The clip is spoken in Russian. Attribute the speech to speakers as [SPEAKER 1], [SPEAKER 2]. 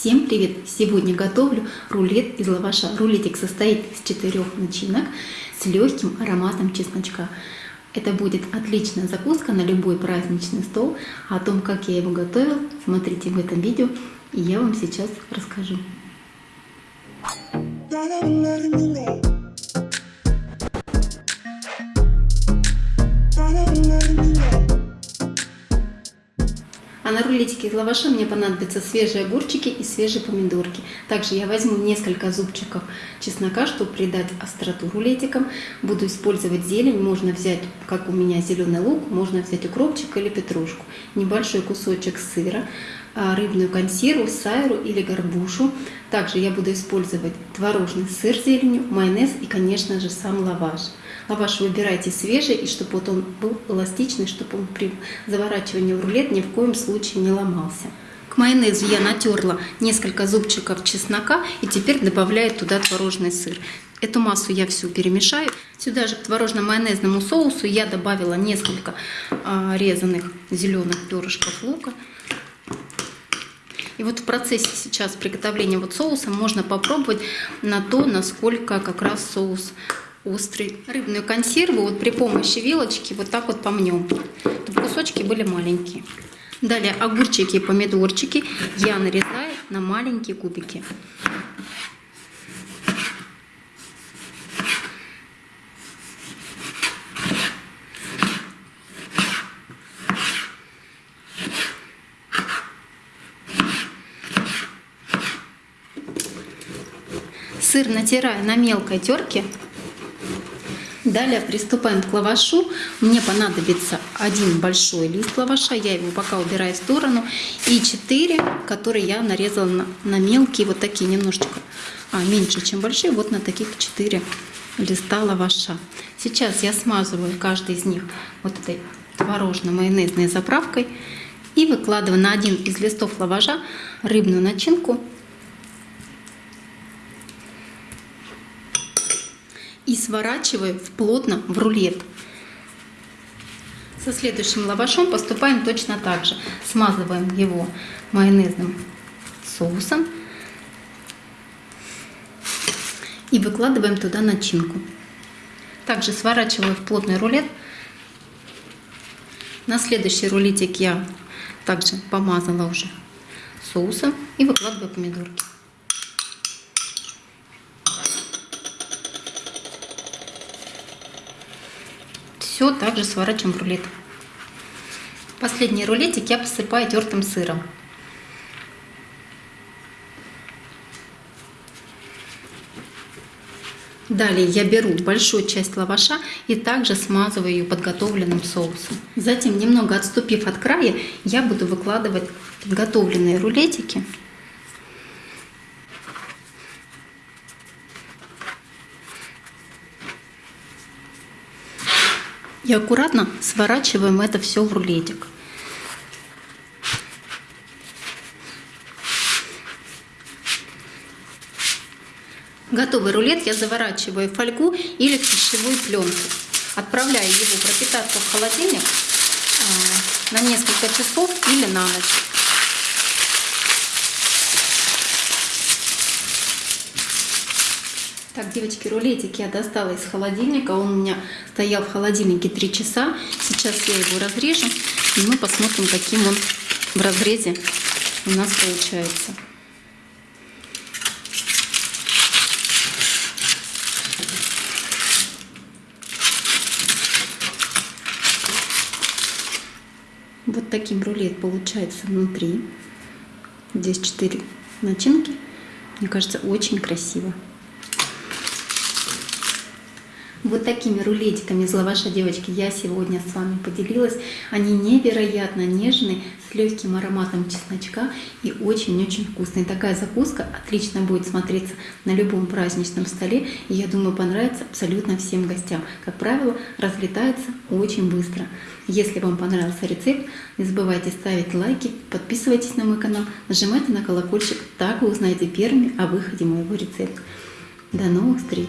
[SPEAKER 1] Всем привет! Сегодня готовлю рулет из лаваша. Рулетик состоит из четырех начинок с легким ароматом чесночка. Это будет отличная закуска на любой праздничный стол. О том, как я его готовил, смотрите в этом видео, и я вам сейчас расскажу. Рулетике из лаваша мне понадобятся свежие огурчики и свежие помидорки. Также я возьму несколько зубчиков чеснока, чтобы придать остроту рулетикам. Буду использовать зелень. Можно взять, как у меня, зеленый лук, можно взять укропчик или петрушку. Небольшой кусочек сыра, а, рыбную консерву, сайру или горбушу. Также я буду использовать творожный сыр с зеленью, майонез и, конечно же, сам лаваш. Лаваш выбирайте свежий, и чтобы вот он был эластичный, чтобы он при заворачивании в рулет ни в коем случае не ломался. К майонезу я натерла несколько зубчиков чеснока и теперь добавляю туда творожный сыр. Эту массу я всю перемешаю. Сюда же к творожно-майонезному соусу я добавила несколько а, резаных зеленых перышков лука. И вот в процессе сейчас приготовления вот соуса можно попробовать на то, насколько как раз соус острый. Рыбную консерву вот при помощи вилочки вот так вот помнем, чтобы кусочки были маленькие. Далее огурчики и помидорчики я нарезаю на маленькие кубики. Сыр натираю на мелкой терке. Далее приступаем к лавашу. Мне понадобится один большой лист лаваша, я его пока убираю в сторону, и 4, которые я нарезала на, на мелкие, вот такие немножечко а, меньше, чем большие, вот на таких 4 листа лаваша. Сейчас я смазываю каждый из них вот этой творожно-майонезной заправкой и выкладываю на один из листов лаваша рыбную начинку сворачиваю плотно в рулет. Со следующим лавашом поступаем точно так же. Смазываем его майонезным соусом и выкладываем туда начинку. Также сворачиваю в плотный рулет. На следующий рулетик я также помазала уже соусом и выкладываю помидорки. Все также сворачиваем в рулет. Последний рулетик я посыпаю тертым сыром. Далее я беру большую часть лаваша и также смазываю ее подготовленным соусом. Затем, немного отступив от края, я буду выкладывать подготовленные рулетики И аккуратно сворачиваем это все в рулетик. Готовый рулет я заворачиваю в фольгу или в пищевую пленку. Отправляю его пропитаться в холодильник а, на несколько часов или на ночь. Так, девочки, рулетик я достала из холодильника. Он у меня стоял в холодильнике 3 часа. Сейчас я его разрежу, и мы посмотрим, каким он в разрезе у нас получается. Вот таким рулет получается внутри. Здесь 4 начинки. Мне кажется, очень красиво. Вот такими рулетиками из лаваша, девочки, я сегодня с вами поделилась. Они невероятно нежные, с легким ароматом чесночка и очень-очень вкусные. Такая закуска отлично будет смотреться на любом праздничном столе. И я думаю, понравится абсолютно всем гостям. Как правило, разлетается очень быстро. Если вам понравился рецепт, не забывайте ставить лайки, подписывайтесь на мой канал, нажимайте на колокольчик, так вы узнаете первыми о выходе моего рецепта. До новых встреч!